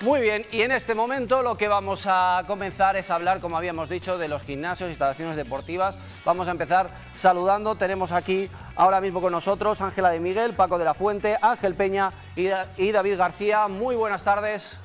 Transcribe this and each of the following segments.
Muy bien, y en este momento lo que vamos a comenzar es hablar, como habíamos dicho, de los gimnasios, instalaciones deportivas. Vamos a empezar saludando. Tenemos aquí ahora mismo con nosotros Ángela de Miguel, Paco de la Fuente, Ángel Peña y, David García. Muy buenas tardes.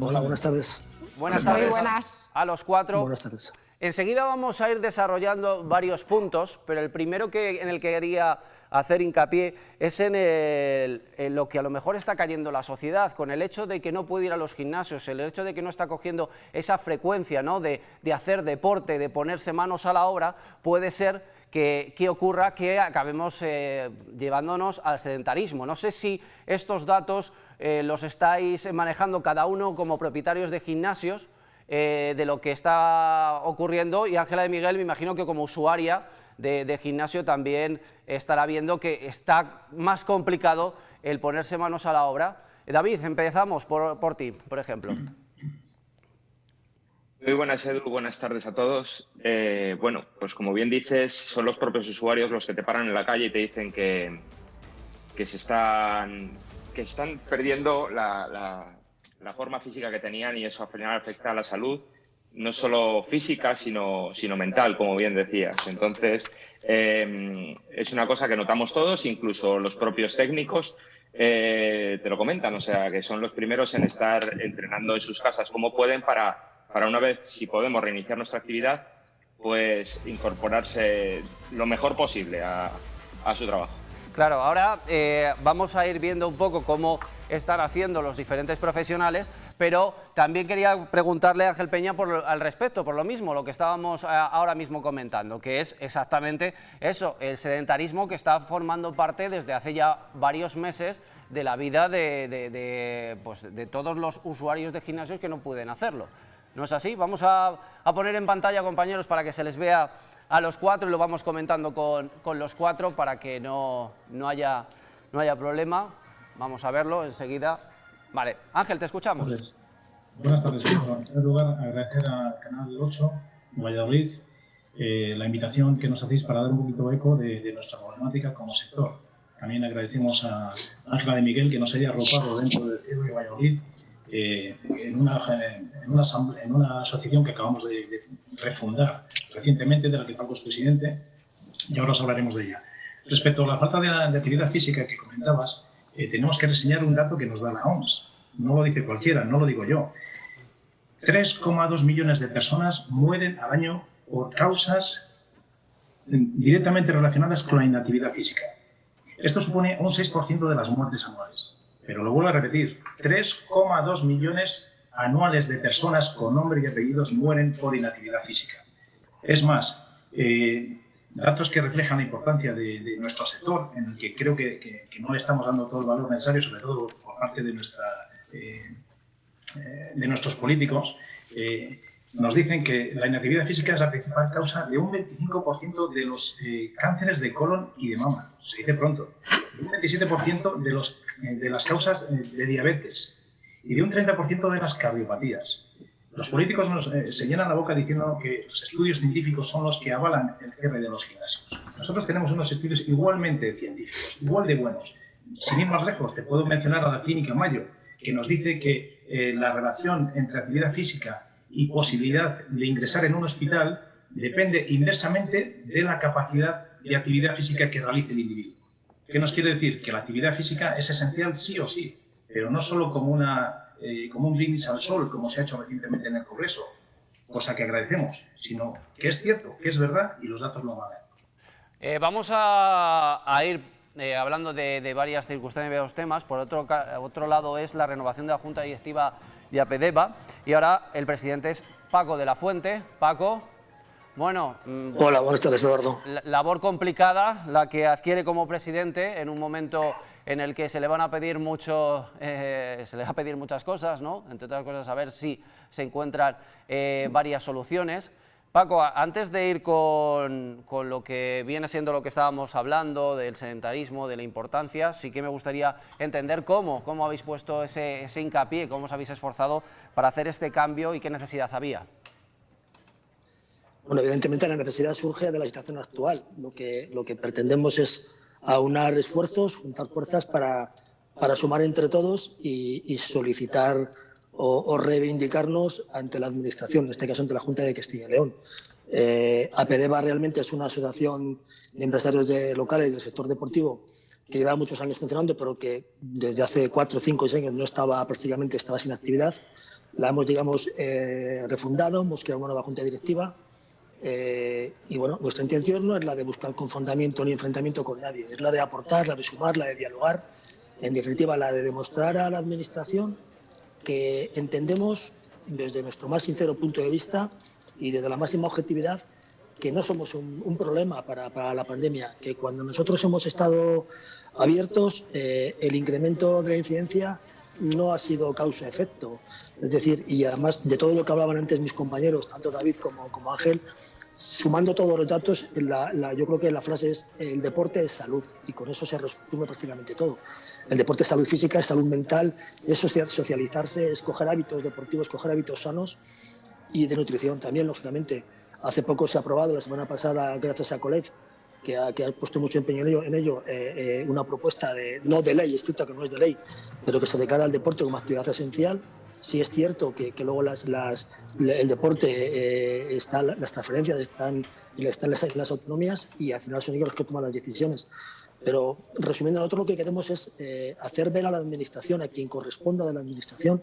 Hola, buenas tardes. Buenas tardes. Muy buenas. A los cuatro. Buenas tardes. Enseguida vamos a ir desarrollando varios puntos, pero el primero que, en el que quería hacer hincapié es en, lo que a lo mejor está cayendo la sociedad, con el hecho de que no puede ir a los gimnasios, el hecho de que no está cogiendo esa frecuencia ¿no? de, hacer deporte, de ponerse manos a la obra, puede ser que, ocurra que acabemos eh, llevándonos al sedentarismo. No sé si estos datos eh, los estáis manejando cada uno como propietarios de gimnasios, eh, de lo que está ocurriendo y Ángela de Miguel me imagino que como usuaria de, gimnasio también estará viendo que está más complicado el ponerse manos a la obra. David, empezamos por, ti, por ejemplo. Muy buenas, Edu. Buenas tardes a todos. Eh, bueno, pues como bien dices, son los propios usuarios los que te paran en la calle y te dicen que, que se están, que están perdiendo la, la forma física que tenían y eso al final afecta a la salud, no solo física, sino, sino mental, como bien decías. Entonces, em, es una cosa que notamos todos, incluso los propios técnicos eh, te lo comentan, o sea, que son los primeros en estar entrenando en sus casas como pueden para, para una vez, si podemos reiniciar nuestra actividad, pues incorporarse lo mejor posible a, a su trabajo. Claro, ahora eh, vamos a ir viendo un poco cómo están haciendo los diferentes profesionales, pero también quería preguntarle a Ángel Peña al respecto, por lo mismo, lo que estábamos eh, ahora mismo comentando, que es exactamente eso, el sedentarismo que está formando parte desde hace ya varios meses de la vida de, pues, todos los usuarios de gimnasios que no pueden hacerlo. ¿No es así? Vamos a, a poner en pantalla, compañeros, para que se les vea a los cuatro y lo vamos comentando con, con los cuatro para que no, no, haya, no haya problema. Vamos a verlo enseguida. Vale, Ángel, te escuchamos. buenas tardes. en primer lugar, agradecer al Canal 8, Valladolid, eh, la invitación que nos hacéis para dar un poquito eco de, de nuestra problemática como sector. También agradecemos a Ángela de Miguel que nos haya arropado dentro de Ciego y Valladolid eh, en, una, en, una, asociación que acabamos de, refundar recientemente, de la que Paco es presidente, y ahora os hablaremos de ella. Respecto a la falta de, actividad física que comentabas, eh, tenemos que reseñar un dato que nos da la OMS. No lo dice cualquiera, no lo digo yo. 3,2 millones de personas mueren al año por causas directamente relacionadas con la inactividad física. Esto supone un 6% de las muertes anuales. Pero lo vuelvo a repetir, 3,2 millones anuales de personas con nombre y apellidos mueren por inactividad física. Es más, eh, datos que reflejan la importancia de, nuestro sector, en el que creo que, no le estamos dando todo el valor necesario, sobre todo por parte de, eh, eh, nuestros políticos, nos dicen que la inactividad física es la principal causa de un 25% de los cánceres de colon y de mama. Se dice pronto. Un 27% de eh, de las causas eh, de diabetes y de un 30% de las cardiopatías. Los políticos nos, eh, se llenan la boca diciendo que los estudios científicos son los que avalan el cierre de los gimnasios. Nosotros tenemos unos estudios igualmente científicos, igual de buenos. Sin ir más lejos, te puedo mencionar a la Clínica Mayo, que nos dice que la relación entre actividad física y posibilidad de ingresar en un hospital depende inversamente de la capacidad de actividad física que realice el individuo. ¿Qué nos quiere decir? Que la actividad física es esencial sí o sí, pero no solo como, una, eh, como un brindis al sol, como se ha hecho recientemente en el Congreso, cosa que agradecemos, sino que es cierto, que es verdad y los datos lo valen. Eh, vamos a, ir eh, hablando de, varias circunstancias y varios temas. Por otro, otro lado es la renovación de la Junta Directiva de APDEVA y ahora el presidente es Paco de la Fuente. Paco, bueno, mm, Hola, buenas tardes, Eduardo. Labor complicada la que adquiere como presidente en un momento en el que se le van a pedir mucho, eh, se le va a pedir muchas cosas, ¿no? Entre otras cosas, a ver si se encuentran eh, varias soluciones. Paco, antes de ir con, lo que viene siendo lo que estábamos hablando, del sedentarismo, de la importancia, sí que me gustaría entender cómo, cómo habéis puesto ese, ese hincapié, cómo os habéis esforzado para hacer este cambio y qué necesidad había. Bueno, evidentemente la necesidad surge de la situación actual. Lo que, lo que pretendemos es aunar esfuerzos, juntar fuerzas para, para sumar entre todos y, solicitar o, reivindicarnos ante la Administración, en este caso ante la Junta de Castilla y León. Eh, APDEVA realmente es una asociación de empresarios de, locales del sector deportivo que lleva muchos años funcionando, pero que desde hace cuatro, cinco años no estaba prácticamente estaba sin actividad. La hemos, digamos, eh, refundado, hemos creado una nueva junta directiva eh, y bueno, nuestra intención no es la de buscar confrontamiento ni enfrentamiento con nadie, es la de aportar, la de sumar, la de dialogar, en definitiva la de demostrar a la Administración que entendemos desde nuestro más sincero punto de vista y desde la máxima objetividad que no somos un, problema para, para, la pandemia, que cuando nosotros hemos estado abiertos, eh, el incremento de la incidencia no ha sido causa-efecto. Es decir, y además de todo lo que hablaban antes mis compañeros, tanto David como, como Ángel, sumando todos los datos, yo creo que la frase es el deporte es salud y con eso se resume prácticamente todo. El deporte es salud física, es salud mental, es socializarse, es coger hábitos deportivos, coger hábitos sanos y de nutrición también, lógicamente. Hace poco se ha aprobado, la semana pasada, gracias a Coleg, que ha, puesto mucho empeño en ello, eh, eh, una propuesta de, no de ley, estricta que no es de ley, pero que se declara el deporte como actividad esencial. Sí es cierto que, que luego las, las, el deporte, eh, está, las transferencias están, están las, las, autonomías y al final son ellos los que toman las decisiones. Pero resumiendo, nosotros lo que queremos es hacer ver a la Administración, a quien corresponda de la Administración,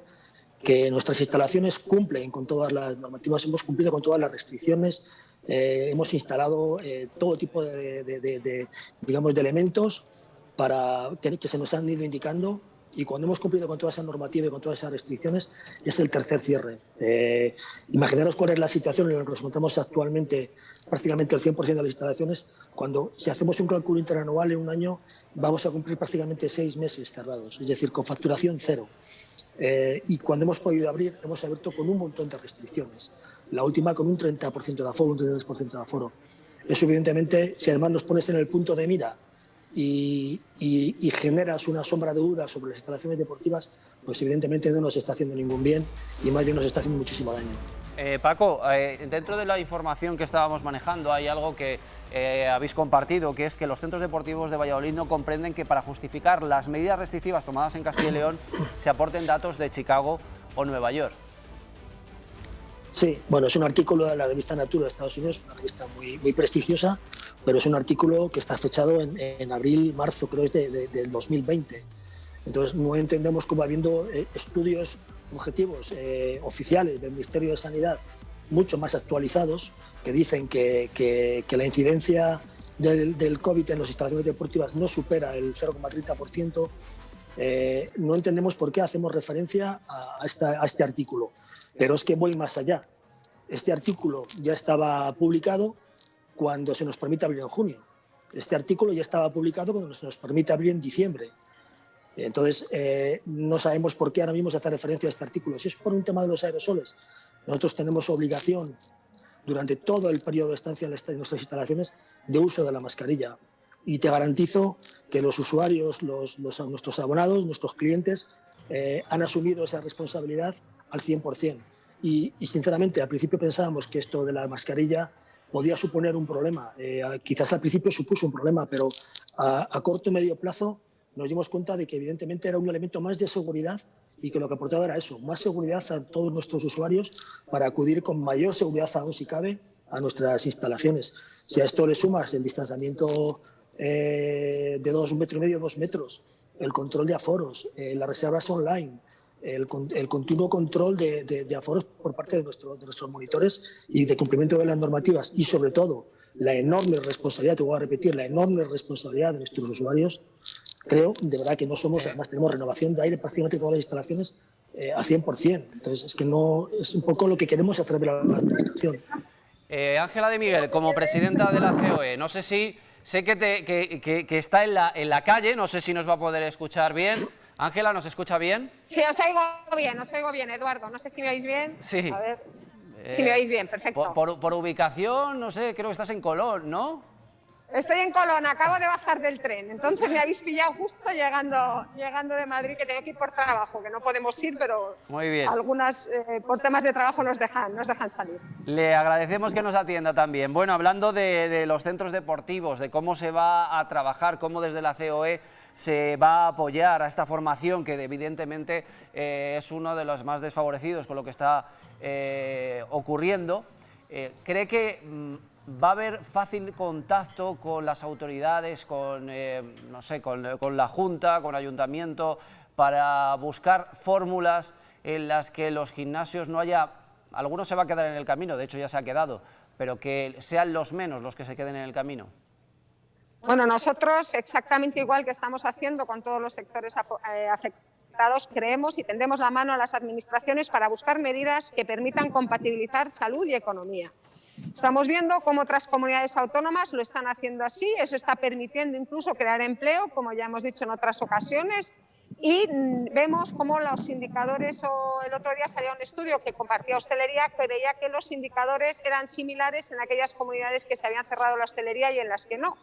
que nuestras instalaciones cumplen con todas las normativas, hemos cumplido con todas las restricciones, eh, hemos instalado eh, todo tipo de, digamos, de elementos para que, que se nos han ido indicando y cuando hemos cumplido con toda esa normativa y con todas esas restricciones, es el tercer cierre. Eh, imaginaros cuál es la situación en la que nos encontramos actualmente, prácticamente el 100% de las instalaciones, cuando si hacemos un cálculo interanual en un año, vamos a cumplir prácticamente seis meses cerrados, es decir, con facturación cero. y cuando hemos podido abrir, hemos abierto con un montón de restricciones la última con un 30% de aforo, un 33% de aforo. Eso evidentemente, si además nos pones en el punto de mira y, generas una sombra de duda sobre las instalaciones deportivas, pues evidentemente no nos está haciendo ningún bien y más bien nos está haciendo muchísimo daño. Eh, Paco, eh, dentro de la información que estábamos manejando hay algo que eh, habéis compartido, que es que los centros deportivos de Valladolid no comprenden que para justificar las medidas restrictivas tomadas en Castilla y León se aporten datos de Chicago o Nueva York. Sí, bueno, es un artículo de la revista Natura de Estados Unidos, una revista muy, muy prestigiosa, pero es un artículo que está fechado en, abril, marzo, creo es de, del 2020. Entonces no entendemos cómo habiendo eh, estudios objetivos eh, oficiales del Ministerio de Sanidad mucho más actualizados que dicen que, que, la incidencia del, del, COVID en las instalaciones deportivas no supera el 0,30%, eh, no entendemos por qué hacemos referencia a, a este artículo. Pero es que voy más allá. Este artículo ya estaba publicado cuando se nos permite abrir en junio. Este artículo ya estaba publicado cuando se nos permite abrir en diciembre. Entonces, eh, no sabemos por qué ahora mismo se hace referencia a este artículo. Si es por un tema de los aerosoles, nosotros tenemos obligación durante todo el periodo de estancia en nuestras instalaciones de uso de la mascarilla. Y te garantizo que los usuarios, los, nuestros abonados, nuestros clientes, eh, han asumido esa responsabilidad al 100%. Y, y, sinceramente, al principio pensábamos que esto de la mascarilla podía suponer un problema. Eh, quizás al principio supuso un problema, pero a, a, corto y medio plazo nos dimos cuenta de que evidentemente era un elemento más de seguridad y que lo que aportaba era eso, más seguridad a todos nuestros usuarios para acudir con mayor seguridad aún si cabe a nuestras instalaciones. Si a esto le sumas el distanciamiento eh, de dos, un metro y medio, dos metros, el control de aforos, eh, las reservas online, el, continuo control de, aforos por parte de, nuestro, de, nuestros monitores y de cumplimiento de las normativas y sobre todo la enorme responsabilidad, te voy a repetir, la enorme responsabilidad de nuestros usuarios, creo de verdad que no somos, además tenemos renovación de aire prácticamente todas las instalaciones eh, al 100%. Entonces es que no es un poco lo que queremos hacer de la administración. Eh, Ángela de Miguel, como presidenta de la COE, no sé si, sé que, te, que, que está en la, en la calle, no sé si nos va a poder escuchar bien. Ángela, ¿nos escucha bien? Sí, os oigo bien, os oigo bien, Eduardo. No sé si me oís bien. Sí. A ver. si me oís bien, perfecto. Por, ubicación, no sé, creo que estás en Colón, ¿no? Estoy en Colón, acabo de bajar del tren, entonces me habéis pillado justo llegando, llegando de Madrid, que tengo que ir por trabajo, que no podemos ir, pero Muy bien. algunas eh, por temas de trabajo nos dejan, nos dejan salir. Le agradecemos que nos atienda también. Bueno, hablando de, de los centros deportivos, de cómo se va a trabajar, cómo desde la COE se va a apoyar a esta formación que evidentemente eh, es uno de los más desfavorecidos con lo que está eh, ocurriendo, eh, ¿cree que mm, va a haber fácil contacto con las autoridades, con, no sé, con, con la Junta, con Ayuntamiento, para buscar fórmulas en las que los gimnasios no haya, algunos se va a quedar en el camino, de hecho ya se ha quedado, pero que sean los menos los que se queden en el camino? Bueno, nosotros exactamente igual que estamos haciendo con todos los sectores eh, afectados, creemos y tendemos la mano a las administraciones para buscar medidas que permitan compatibilizar salud y economía. Estamos viendo cómo otras comunidades autónomas lo están haciendo así, eso está permitiendo incluso crear empleo, como ya hemos dicho en otras ocasiones, y mm, vemos cómo los indicadores, o el otro día salía un estudio que compartía hostelería, que veía que los indicadores eran similares en aquellas comunidades que se habían cerrado la hostelería y en las que no.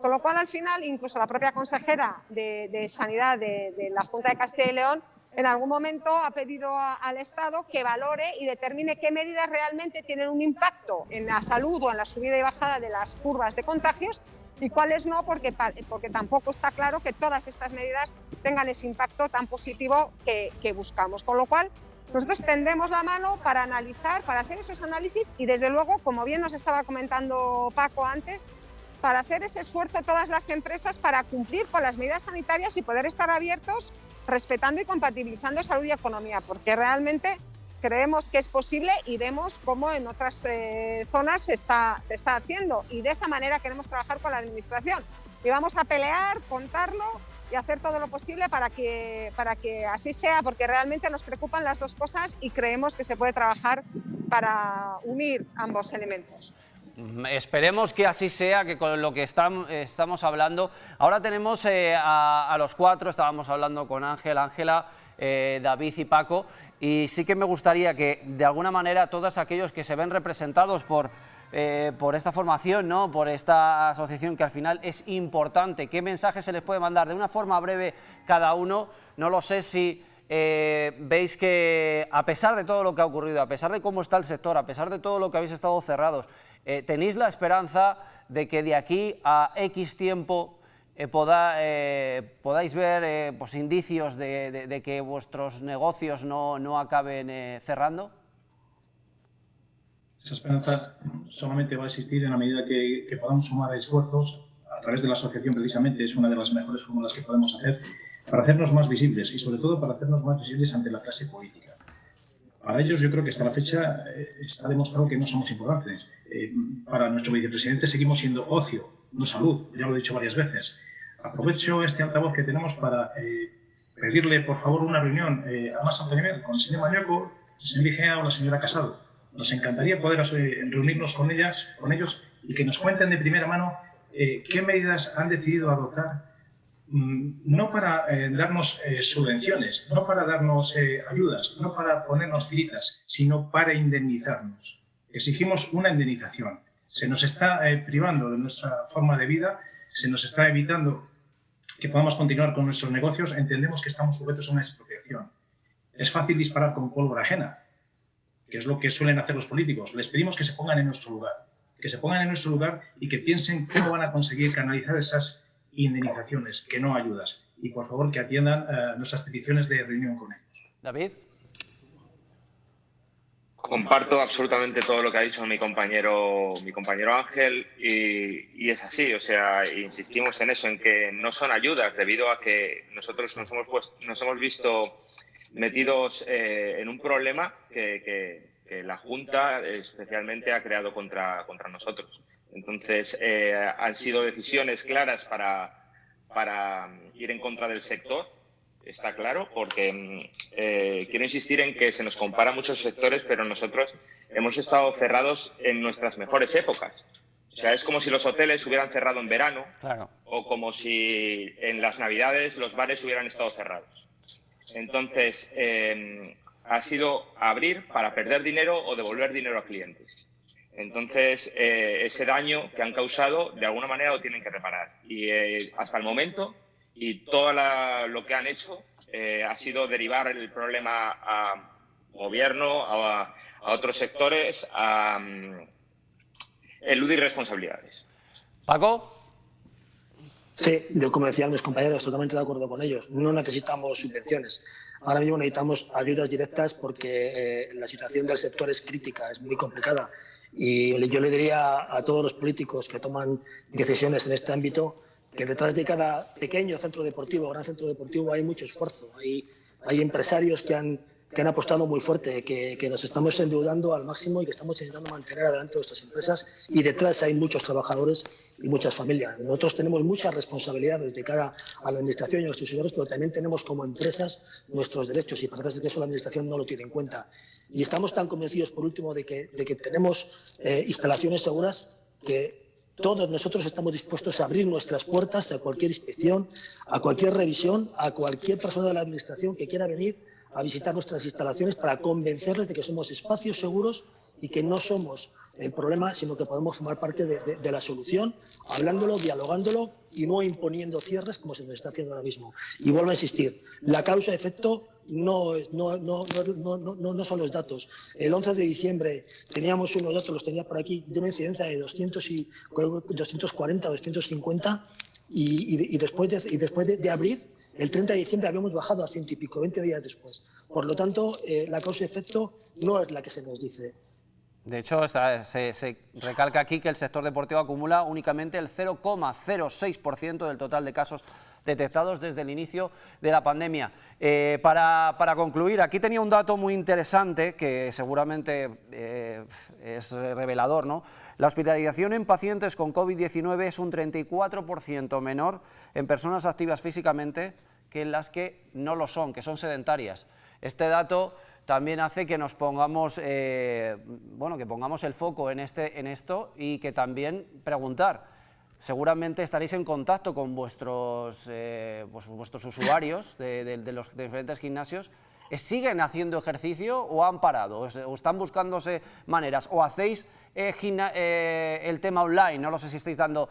Con lo cual, al final, incluso la propia consejera de, Sanidad de, la Junta de Castilla y León en algún momento ha pedido al Estado que valore y determine qué medidas realmente tienen un impacto en la salud o en la subida y bajada de las curvas de contagios y cuáles no, porque, porque tampoco está claro que todas estas medidas tengan ese impacto tan positivo que, que buscamos. Con lo cual, nosotros tendemos la mano para analizar, para hacer esos análisis y, desde luego, como bien nos estaba comentando Paco antes, para hacer ese esfuerzo todas las empresas para cumplir con las medidas sanitarias y poder estar abiertos respetando y compatibilizando salud y economía, porque realmente creemos que es posible y vemos cómo en otras eh, zonas se está, se está haciendo y de esa manera queremos trabajar con la Administración. Y vamos a pelear, contarlo y hacer todo lo posible para que, para que así sea, porque realmente nos preocupan las dos cosas y creemos que se puede trabajar para unir ambos elementos. Mm, Esperemos que así sea, que con lo que estam- estamos hablando. Ahora tenemos eh, a, los cuatro, estábamos hablando con Ángel, Ángela, eh, David y Paco, y sí que me gustaría que de alguna manera todos aquellos que se ven representados por, eh, por esta formación, ¿no? por esta asociación que al final es importante, qué mensaje se les puede mandar de una forma breve cada uno, no lo sé si veis que a pesar de todo lo que ha ocurrido, a pesar de cómo está el sector, a pesar de todo lo que habéis estado cerrados, eh, tenéis la esperanza de que de aquí a X tiempo eh, eh, podáis ver pues, indicios de, que vuestros negocios no, acaben cerrando? Esa esperanza solamente va a existir en la medida que, que podamos sumar esfuerzos a través de la asociación, precisamente es una de las mejores fórmulas que podemos hacer para hacernos más visibles y sobre todo para hacernos más visibles ante la clase política. Para ellos yo creo que hasta la fecha eh, está demostrado que no somos importantes. Eh, para nuestro vicepresidente seguimos siendo ocio, no salud, ya lo he dicho varias veces. Aprovecho este altavoz que tenemos para eh, pedirle por favor una reunión eh, a más alto nivel con el señor Mañueco, el señor Igea o la señora Casado. Nos encantaría poder eh, reunirnos con ellas, con ellos y que nos cuenten de primera mano eh, qué medidas han decidido adoptar no para eh, darnos eh, subvenciones, no para darnos eh, ayudas, no para ponernos tiritas, sino para indemnizarnos. Exigimos una indemnización. Se nos está privando de nuestra forma de vida, se nos está evitando que podamos continuar con nuestros negocios, entendemos que estamos sujetos a una expropiación. Es fácil disparar con pólvora ajena, que es lo que suelen hacer los políticos. Les pedimos que se pongan en nuestro lugar, que se pongan en nuestro lugar y que piensen cómo van a conseguir canalizar esas indemnizaciones, que no ayudas. Y por favor que atiendan eh, nuestras peticiones de reunión con ellos. David. Comparto absolutamente todo lo que ha dicho mi compañero, mi compañero Ángel y, y es así, o sea, insistimos en eso, en que no son ayudas debido a que nosotros nos hemos, pues, nos hemos visto metidos eh, en un problema que, que- que la Junta especialmente ha creado contra, contra nosotros. Entonces, eh, han sido decisiones claras para, para ir en contra del sector, está claro, porque mm, eh, quiero insistir en que se nos compara muchos sectores, pero nosotros hemos estado cerrados en nuestras mejores épocas. O sea, es como si los hoteles hubieran cerrado en verano Claro. o como si en las Navidades los bares hubieran estado cerrados. Entonces, eh, ha sido abrir para perder dinero o devolver dinero a clientes. Entonces, eh, ese daño que han causado, de alguna manera lo tienen que reparar. Y eh, hasta el momento, y todo lo que han hecho eh, ha sido derivar el problema a gobierno, a, otros sectores, a um, eludir responsabilidades. Paco. Sí, yo como decían mis compañeros, totalmente de acuerdo con ellos. No necesitamos subvenciones. Ahora mismo necesitamos ayudas directas porque la situación del sector es crítica, es muy complicada. Y yo le diría a todos los políticos que toman decisiones en este ámbito que detrás de cada pequeño centro deportivo, gran centro deportivo, hay mucho esfuerzo. Hay, hay empresarios que han que han apostado muy fuerte, que, que, nos estamos endeudando al máximo y que estamos intentando mantener adelante nuestras empresas y detrás hay muchos trabajadores y muchas familias. Nosotros tenemos muchas responsabilidades de cara a la Administración y a nuestros usuarios, pero también tenemos como empresas nuestros derechos y parece que eso la Administración no lo tiene en cuenta. Y estamos tan convencidos, por último, de que, de que tenemos eh, instalaciones seguras que todos nosotros estamos dispuestos a abrir nuestras puertas a cualquier inspección, a cualquier revisión, a cualquier persona de la Administración que quiera venir a visitar nuestras instalaciones para convencerles de que somos espacios seguros y que no somos el problema, sino que podemos formar parte de, la solución, hablándolo, dialogándolo y no imponiendo cierres como se nos está haciendo ahora mismo. Y vuelvo a insistir, la causa-efecto no, no, no, no, son los datos. El 11 de diciembre teníamos unos datos, los tenía por aquí, de una incidencia de 200 y, 240 o 250 y, después, de, y después de, abrir, el 30 de diciembre habíamos bajado a ciento y pico, 20 días después. Por lo tanto, eh, la causa-efecto no es la que se nos dice. De hecho, se, se, recalca aquí que el sector deportivo acumula únicamente el 0,06% del total de casos detectados desde el inicio de la pandemia. Eh, para, concluir, aquí tenía un dato muy interesante que seguramente eh, es revelador. ¿no? La hospitalización en pacientes con COVID-19 es un 34% menor en personas activas físicamente que en las que no lo son, que son sedentarias. Este dato también hace que nos pongamos, eh, bueno, que pongamos el foco en, este, en esto y que también preguntar, seguramente estaréis en contacto con vuestros, eh, pues, vuestros usuarios de, los diferentes gimnasios. ¿Siguen haciendo ejercicio o han parado? ¿O están buscándose maneras? ¿O hacéis eh, eh, el tema online? No lo sé si estáis dando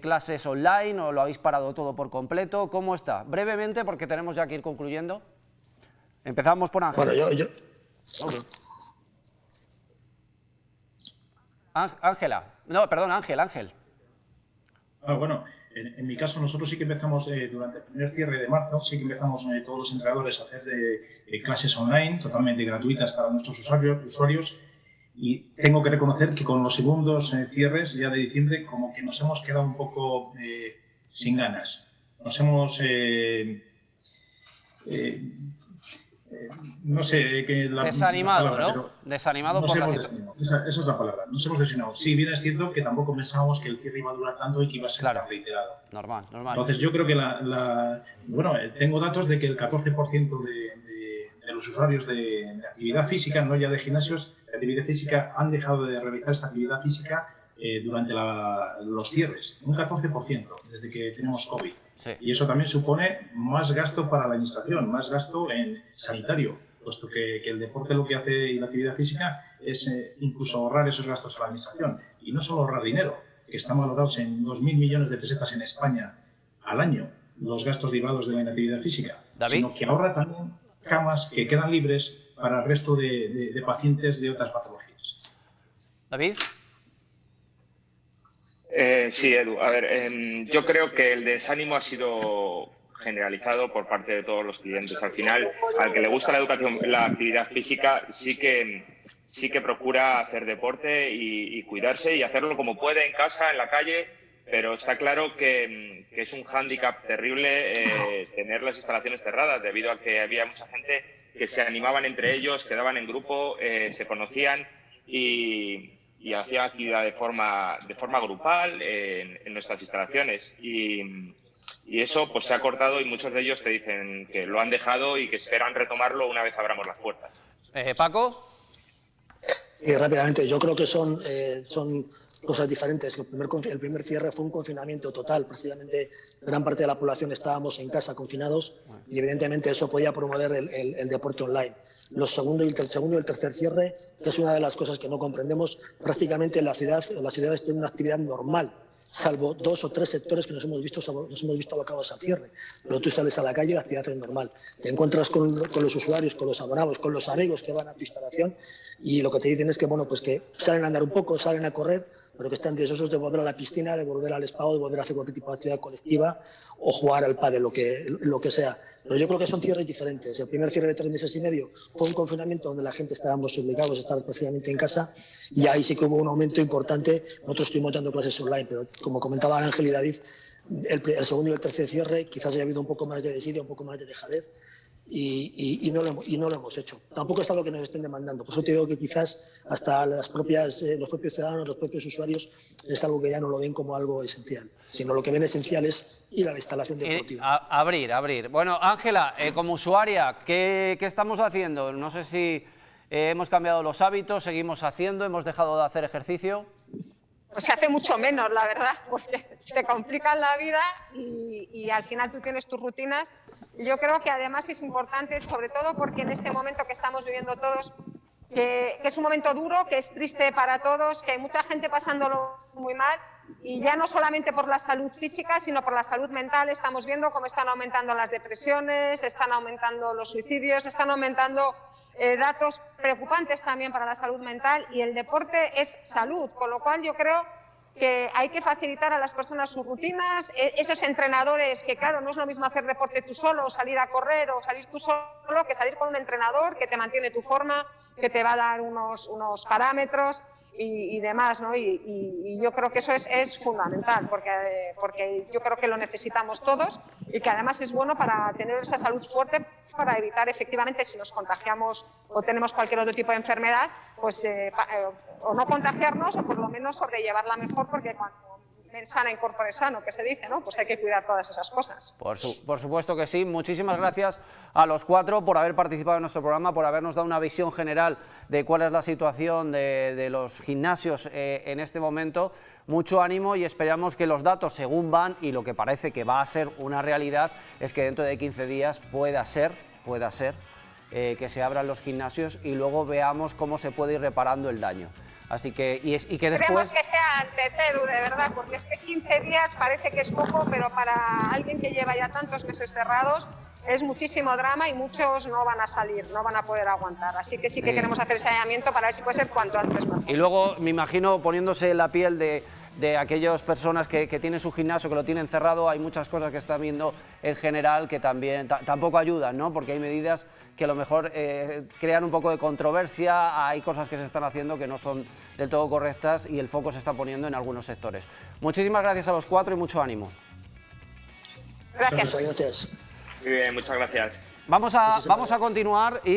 clases online o lo habéis parado todo por completo. ¿Cómo está? Brevemente, porque tenemos ya que ir concluyendo. Empezamos por Ángel. Bueno, yo... Ángela. No, perdón, Ángel, Ángel. Ah, bueno, en, mi caso nosotros sí que empezamos eh, durante el primer cierre de marzo, sí que empezamos eh, todos los entrenadores a hacer eh, clases online totalmente gratuitas para nuestros usuarios, usuarios y tengo que reconocer que con los segundos cierres ya de diciembre como que nos hemos quedado un poco sin ganas. Nos hemos no sé que la desanimado, ¿no? desanimado por la esa, es la palabra. Nos hemos desanimado. Sí, bien es cierto que tampoco pensábamos que el cierre iba a durar tanto y que iba a ser tan reiterado. Normal, normal. Entonces yo creo que la, bueno, eh, tengo datos de que el 14% de, de, los usuarios de, actividad física, no ya de gimnasios, de actividad física, han dejado de realizar esta actividad física eh, durante los cierres. Un 14% desde que tenemos COVID. Y eso también supone más gasto para la administración, más gasto en sanitario, puesto que, el deporte lo que hace y la actividad física es eh, incluso ahorrar esos gastos a la administración. Y no solo ahorrar dinero, que están valorados en 2.000 millones de pesetas en España al año, los gastos derivados de la inactividad física, sino que ahorra también camas que quedan libres para el resto de, de pacientes de otras patologías. David. Eh, sí, Edu. A ver, em, yo creo que el desánimo ha sido generalizado por parte de todos los clientes. Al final, al que le gusta la educación, la actividad física, sí que sí que procura hacer deporte y, cuidarse y hacerlo como puede en casa, en la calle, pero está claro que, es un hándicap terrible eh, tener las instalaciones cerradas debido a que había mucha gente que se animaban entre ellos, quedaban en grupo, eh, se conocían y, y hacía actividad de forma, de forma grupal en, nuestras instalaciones. Y, eso pues se ha cortado y muchos de ellos te dicen que lo han dejado y que esperan retomarlo una vez abramos las puertas. Eh, Paco. Sí, rápidamente. Yo creo que son, eh, son cosas diferentes. El primer, el primer cierre fue un confinamiento total. Precisamente gran parte de la población estábamos en casa confinados y evidentemente eso podía promover el, el, el deporte online. Los segundo y el, segundo y el tercer cierre, que es una de las cosas que no comprendemos, prácticamente la ciudad, las ciudades tienen una actividad normal salvo dos o tres sectores que nos hemos visto, nos hemos visto abocados al cierre. Pero tú sales a la calle y la actividad es normal. Te encuentras con, con, los usuarios, con los abonados, con los amigos que van a tu instalación y lo que te dicen es que, bueno, pues que salen a andar un poco, salen a correr, pero que están deseosos de volver a la piscina, de volver al spa, de volver a hacer cualquier tipo de actividad colectiva o jugar al pádel, lo que, lo que sea. Pero yo creo que son cierres diferentes. El primer cierre de tres meses y medio fue un confinamiento donde la gente estábamos obligados a estar precisamente en casa y ahí sí que hubo un aumento importante. Nosotros estuvimos dando clases online, pero como comentaban Ángel y David, el, el segundo y el tercer cierre quizás haya habido un poco más de desidia, un poco más de dejadez y, y, y, no lo hemos, y no lo hemos hecho. Tampoco es algo que nos estén demandando. Por eso te digo que quizás hasta las propias, eh, los propios ciudadanos, los propios usuarios, es algo que ya no lo ven como algo esencial, sino lo que ven esencial es ir a la instalación deportiva. Eh, a, abrir, abrir. Bueno, Ángela, eh, como usuaria, ¿qué, ¿qué, estamos haciendo? No sé si eh, hemos cambiado los hábitos, seguimos haciendo, hemos dejado de hacer ejercicio. Pues se hace mucho menos, la verdad, porque te complican la vida y, al final tú tienes tus rutinas. Yo creo que además es importante, sobre todo porque en este momento que estamos viviendo todos, que, que, es un momento duro, que es triste para todos, que hay mucha gente pasándolo muy mal. Y ya no solamente por la salud física, sino por la salud mental. Estamos viendo cómo están aumentando las depresiones, están aumentando los suicidios, están aumentando eh, datos preocupantes también para la salud mental. Y el deporte es salud, con lo cual yo creo que hay que facilitar a las personas sus rutinas, e, esos entrenadores que claro, no es lo mismo hacer deporte tú solo, salir a correr o salir tú solo, que salir con un entrenador que te mantiene tu forma, que te va a dar unos, unos parámetros y, demás, ¿no? Y, y, y, yo creo que eso es, es fundamental, porque, porque yo creo que lo necesitamos todos y que además es bueno para tener esa salud fuerte para evitar efectivamente si nos contagiamos o tenemos cualquier otro tipo de enfermedad, pues eh, eh, o no contagiarnos o por lo menos sobrellevarla mejor porque cuando sana incorpore sano, que se dice, ¿no? Pues hay que cuidar todas esas cosas. Por, su, por, supuesto que sí. Muchísimas gracias a los cuatro por haber participado en nuestro programa, por habernos dado una visión general de cuál es la situación de, de los gimnasios eh, en este momento. Mucho ánimo y esperamos que los datos, según van, y lo que parece que va a ser una realidad, es que dentro de 15 días pueda ser, pueda ser, eh, que se abran los gimnasios y luego veamos cómo se puede ir reparando el daño. Así que, y, es, y que después... Queremos que sea antes, Edu, de verdad, porque es que 15 días parece que es poco, pero para alguien que lleva ya tantos meses cerrados es muchísimo drama y muchos no van a salir, no van a poder aguantar. Así que sí que sí. queremos hacer ese allanamiento para ver si puede ser cuanto antes mejor. Y luego me imagino poniéndose la piel de, de aquellas personas que, que, tienen su gimnasio, que lo tienen cerrado, hay muchas cosas que están viendo en general que también tampoco ayudan, ¿no? porque hay medidas que a lo mejor eh, crean un poco de controversia, hay cosas que se están haciendo que no son del todo correctas y el foco se está poniendo en algunos sectores. Muchísimas gracias a los cuatro y mucho ánimo. Gracias. Muy bien, muchas gracias. Vamos a, vamos a continuar y